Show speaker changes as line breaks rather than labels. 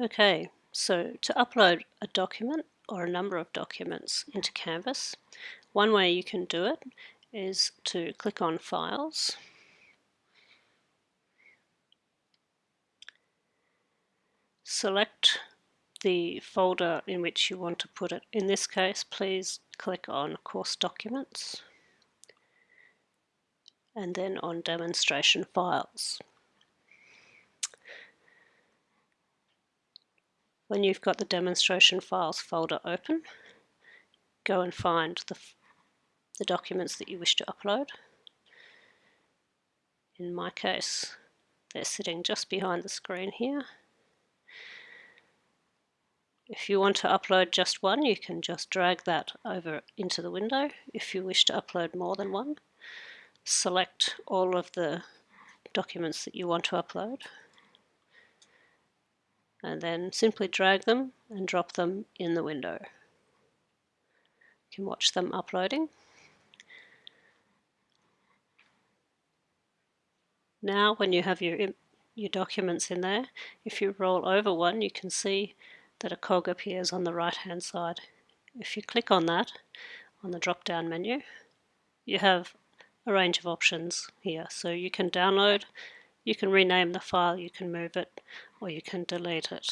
Okay, so to upload a document or a number of documents into Canvas, one way you can do it is to click on Files, select the folder in which you want to put it. In this case, please click on Course Documents and then on Demonstration Files. When you've got the demonstration files folder open, go and find the, the documents that you wish to upload. In my case, they're sitting just behind the screen here. If you want to upload just one, you can just drag that over into the window. If you wish to upload more than one, select all of the documents that you want to upload and then simply drag them and drop them in the window. You can watch them uploading. Now when you have your, your documents in there, if you roll over one you can see that a cog appears on the right hand side. If you click on that on the drop down menu you have a range of options here so you can download you can rename the file, you can move it, or you can delete it.